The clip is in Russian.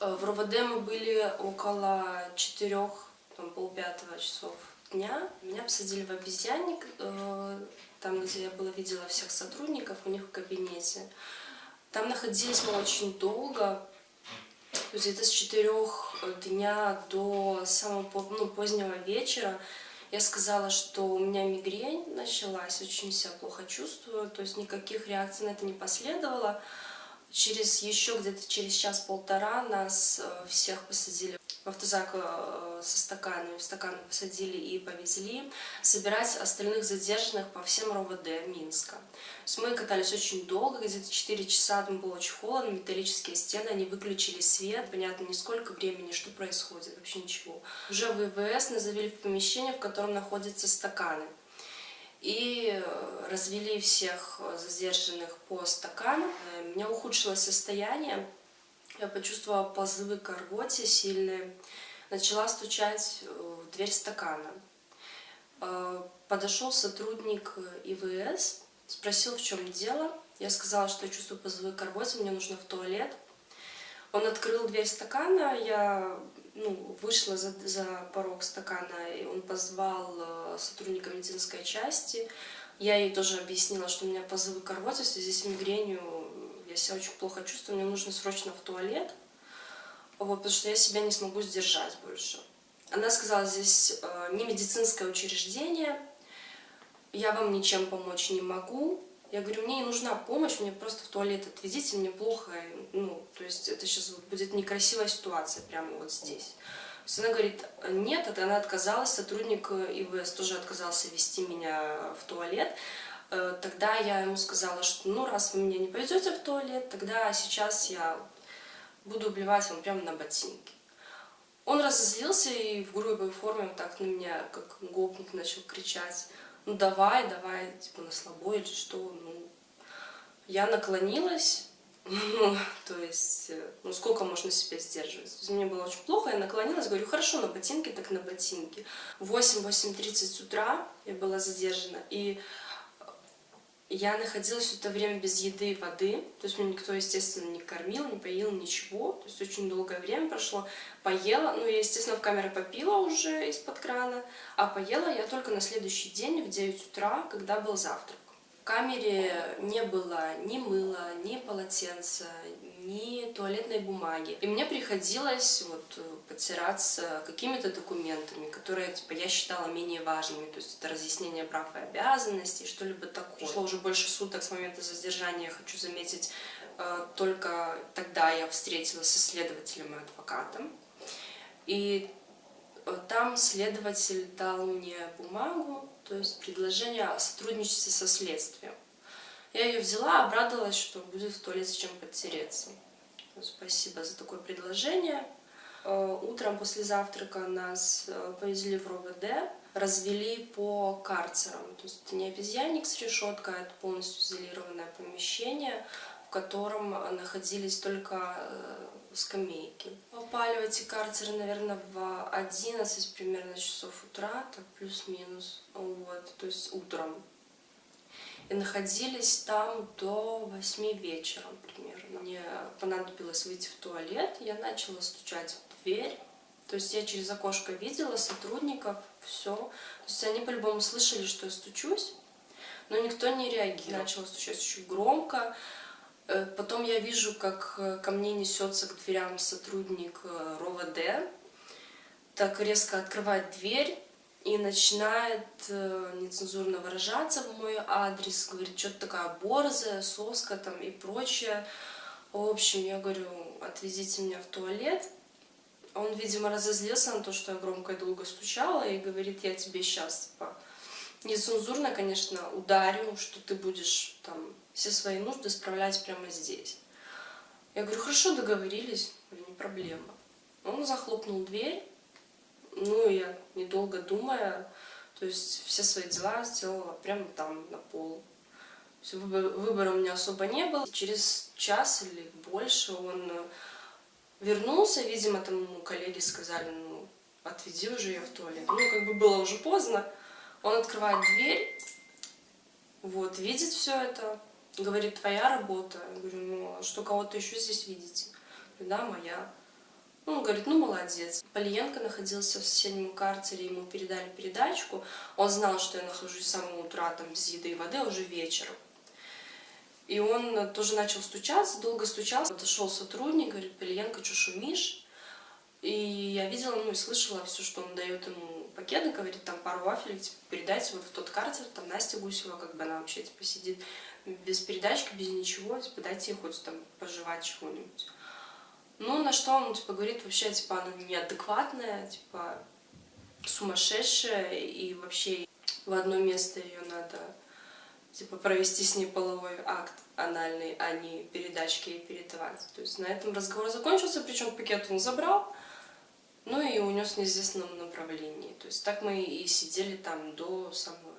Э, в РОВД мы были около четырех, там, полпятого часов дня. Меня посадили в обезьянник, э, там, где я была, видела всех сотрудников у них в кабинете. Там находились мы очень долго, где-то с четырех дня до самого ну, позднего вечера. Я сказала, что у меня мигрень началась, очень себя плохо чувствую, то есть никаких реакций на это не последовало. Через еще где-то через час-полтора нас э, всех посадили в автозак э, со стаканами, в стаканы посадили и повезли собирать остальных задержанных по всем РОВД Минска. То есть мы катались очень долго, где-то 4 часа, там было очень холодно, металлические стены, они выключили свет, понятно, не сколько времени, что происходит, вообще ничего. Уже в ИВС нас помещение, в котором находятся стаканы и э, развели всех задержанных по стаканам. У меня ухудшилось состояние, я почувствовала позывы к рвоте сильные, начала стучать в дверь стакана. Э, подошел сотрудник ИВС, спросил, в чем дело. Я сказала, что я чувствую позывы к рвоте, мне нужно в туалет. Он открыл дверь стакана, я ну, вышла за, за порог стакана, и он позвал э, сотрудника медицинской части. Я ей тоже объяснила, что у меня позывы к рвоте в связи с мигренью, я себя очень плохо чувствую, мне нужно срочно в туалет, вот, потому что я себя не смогу сдержать больше. Она сказала, здесь э, не медицинское учреждение, я вам ничем помочь не могу, я говорю, мне не нужна помощь, мне просто в туалет отведите, мне плохо, ну, то есть это сейчас будет некрасивая ситуация прямо вот здесь. То есть она говорит, нет, это она отказалась, сотрудник ИВС тоже отказался вести меня в туалет. Э, тогда я ему сказала, что ну раз вы меня не повезете в туалет, тогда сейчас я буду убивать вам прямо на ботинки. Он разозлился и в грубой форме вот так на меня, как гопник, начал кричать ну давай, давай, типа на слабо или что, ну. Я наклонилась, ну, то есть, э, ну сколько можно себя сдерживать. То есть, мне было очень плохо, я наклонилась, говорю, хорошо, на ботинки, так на ботинки. В 8-8.30 утра я была задержана, и я находилась это время без еды и воды, то есть меня никто, естественно, не кормил, не поил, ничего, то есть очень долгое время прошло. Поела, ну, я, естественно, в камере попила уже из-под крана, а поела я только на следующий день в 9 утра, когда был завтрак. В камере не было ни мыла, ни полотенца, ни туалетной бумаги. И мне приходилось вот э, потираться какими-то документами, которые типа, я считала менее важными. То есть это разъяснение прав и обязанностей, что-либо такое. Прошло уже больше суток с момента задержания, хочу заметить, э, только тогда я встретилась со следователем и адвокатом. И там следователь дал мне бумагу, то есть предложение о сотрудничестве со следствием. Я ее взяла, обрадовалась, что будет в туалете чем подтереться. Спасибо за такое предложение. Э, утром после завтрака нас э, повезли в РОВД, развели по карцерам. То есть это не обезьянник с решеткой, а это полностью изолированное помещение, в котором находились только э, скамейки. Попали в эти карцеры, наверное, в 11 примерно часов утра, так плюс-минус, вот, то есть утром и находились там до 8 вечера примерно. Мне понадобилось выйти в туалет, я начала стучать в дверь. То есть я через окошко видела сотрудников, все. То есть они по-любому слышали, что я стучусь, но никто не реагировал. Начала стучать очень громко. Э, потом я вижу, как э, ко мне несется к дверям сотрудник э, РОВД, так резко открывает дверь, и начинает нецензурно выражаться в мой адрес, говорит, что-то такая борзая, соска там и прочее. В общем, я говорю, отвезите меня в туалет. Он, видимо, разозлился на то, что я громко и долго стучала, и говорит, я тебе сейчас, типа, нецензурно, конечно, ударю, что ты будешь там все свои нужды справлять прямо здесь. Я говорю, хорошо, договорились, не проблема. Он захлопнул дверь, ну, я, недолго думая, то есть все свои дела сделала прямо там, на пол. Выбора, у меня особо не было. Через час или больше он вернулся, видимо, там ему коллеги сказали, ну, отведи уже ее в туалет. Ну, как бы было уже поздно. Он открывает дверь, вот, видит все это, говорит, твоя работа. Я говорю, ну, а что кого-то еще здесь видите? да, моя. Ну, он говорит, ну, молодец. Полиенко находился в соседнем карцере, ему передали передачку. Он знал, что я нахожусь с самого утра там без еды и воды, а уже вечером. И он тоже начал стучаться, долго стучался. Подошел сотрудник, говорит, Полиенко, что шумишь? И я видела, ну и слышала все, что он дает ему пакет, говорит, там пару вафель, типа, передайте вот в тот карцер, там Настя Гусева, как бы она вообще, типа, сидит без передачки, без ничего, типа, дайте ей хоть там пожевать чего-нибудь. Ну, на что он, типа, говорит, вообще, типа, она неадекватная, типа, сумасшедшая, и вообще в одно место ее надо, типа, провести с ней половой акт анальный, а не передачки ей передавать. То есть на этом разговор закончился, причем пакет он забрал, ну и унес в неизвестном направлении. То есть так мы и сидели там до самого.